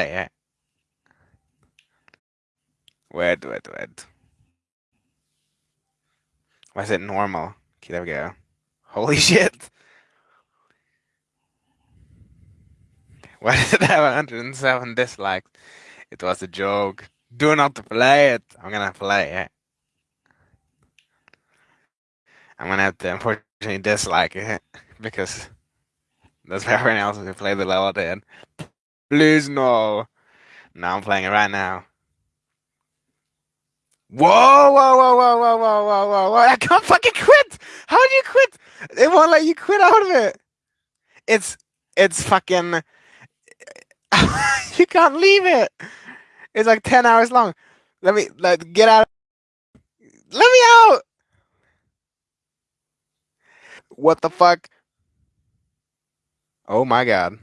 it. Wait, wait, wait. Why is it normal? Okay, there we go. Holy shit! Why did it have 107 dislikes? It was a joke. Do not play it. I'm gonna play it. I'm gonna have to unfortunately dislike it because that's what everyone else who played the level did. Please no. Now I'm playing it right now. Whoa, whoa, whoa, whoa, whoa, whoa, whoa, whoa, whoa. I can't fucking quit! How do you quit? It won't let you quit out of it. It's it's fucking you can't leave it. It's like 10 hours long. Let me let get out. Let me out. What the fuck? Oh my god.